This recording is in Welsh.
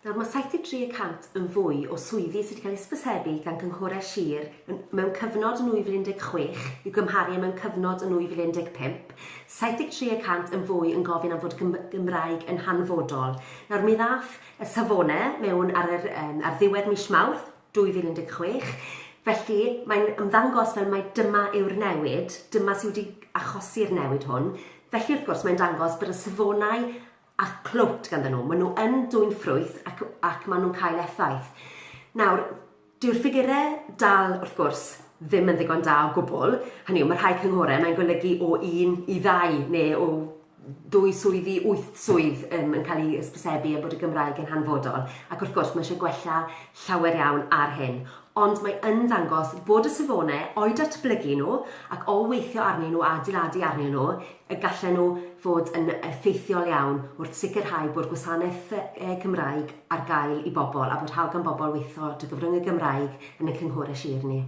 Nawr mae 73% yn fwy o swyddi sydd wedi cael ca'l sbysebu gan gynghore sir mewn cyfnod yn 2016 i'w gymharu mewn cyfnod yn nwy fil un deg pump. Saith deg tri y cant yn fwy yn gofyn am fod Gym- Gymraeg yn hanfodol. Nawr mi ddath y safone mewn ar yr um, ar ddiwedd mis Mawrth dwy fil un deg chwech. Felly mae'n ymddangos fel mai dyma yw'r newid dyma sydd wedi achosi'r newid hwn. Felly wrth gwrs mae'n dangos bod y safonau a clwt ganddyn nhw. Maen nhw yn dwyn ffrwyth ac ac maen nhw'n cael effaith. Nawr, dyw'r ffigurau dal, wrth gwrs, ddim yn ddigon da o gwbl, hynny yw mae rhai cynghorau mae'n golygu o un i ddau neu o dwy swyddi wyth swydd um, yn cael ei hysbysebu a bod y Gymraeg yn hanfodol ac wrth gwrs mae eisiau gwella llawer iawn ar hyn ond mae yn dangos bod y safonau o'i datblygu nhw ac o weithio arnyn nhw a adeiladu arnyn nhw y gallen nhw fod yn effeithiol iawn wrth sicrhau bod gwasanaeth e, Cymraeg ar gael i bobl a bod hawl gan bobl weithio dy gyfrwng y Gymraeg yn y cynghorau sir ni.